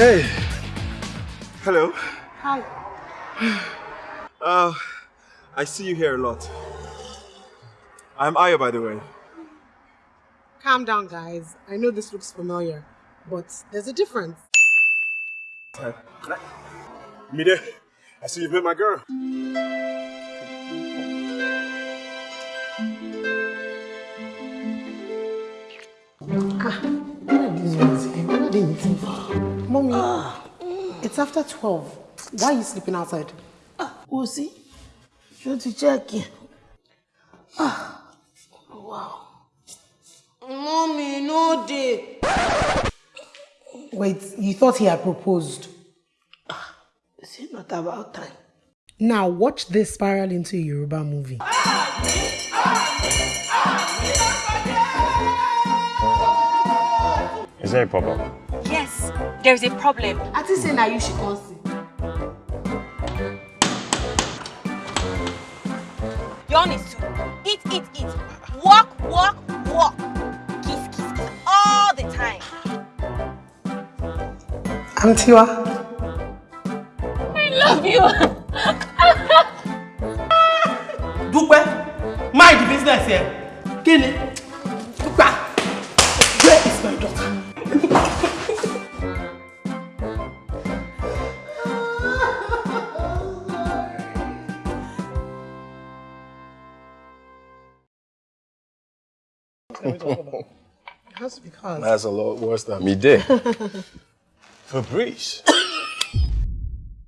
Hey. Hello. Hi. Uh, I see you here a lot. I'm Ayo, by the way. Calm down, guys. I know this looks familiar, but there's a difference. Uh, Mide, I see you've met my girl. Ah, what are these ones here? What are they meeting for? Mommy, ah. it's after 12. Why are you sleeping outside? Ah, we'll see. You to check in. Ah, wow. Mommy, no day. Wait, you thought he had proposed? Ah, is it not about time? Now watch this spiral into a Yoruba movie. Is there a problem? There is a problem. I think say now you should come see. Your own is to eat, eat, eat. Walk, walk, walk. Kiss, kiss, kiss all the time. I'm Tiwa. I love you. Dúpẹ́, mind the business here. Kí ni? Dúpẹ́, where is my daughter? That's because. That's a lot worse than Me did. Fabrice.